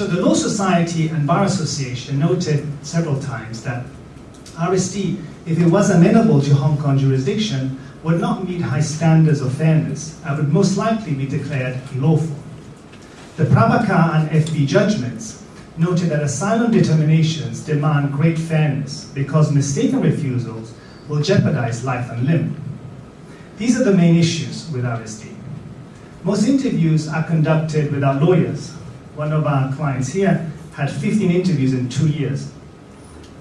So the Law Society and Bar Association noted several times that RSD, if it was amenable to Hong Kong jurisdiction, would not meet high standards of fairness and would most likely be declared unlawful. The Prabakar and FB judgments noted that asylum determinations demand great fairness because mistaken refusals will jeopardize life and limb. These are the main issues with RSD. Most interviews are conducted without lawyers. One of our clients here had 15 interviews in two years.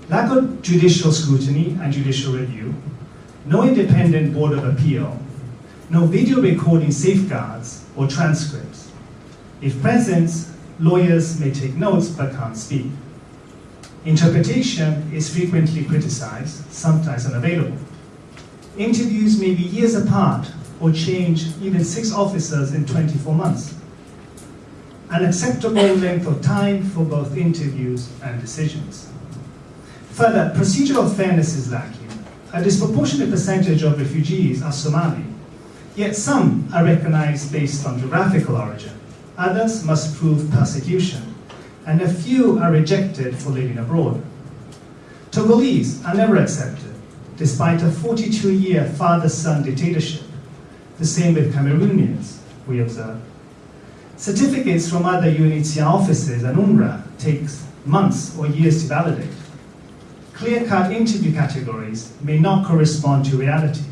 Lack of judicial scrutiny and judicial review, no independent board of appeal, no video recording safeguards or transcripts. If present, lawyers may take notes but can't speak. Interpretation is frequently criticized, sometimes unavailable. Interviews may be years apart or change even six officers in 24 months. An acceptable length of time for both interviews and decisions. Further, procedural fairness is lacking. A disproportionate percentage of refugees are Somali, yet some are recognized based on geographical origin. Others must prove persecution, and a few are rejected for living abroad. Togolese are never accepted, despite a 42-year father-son dictatorship. The same with Cameroonians, we observe. Certificates from other UNHCR offices and UNRWA takes months or years to validate. Clear-cut interview categories may not correspond to reality.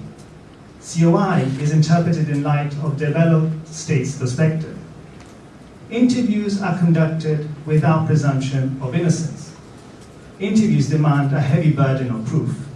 COI is interpreted in light of developed states' perspective. Interviews are conducted without presumption of innocence. Interviews demand a heavy burden of proof.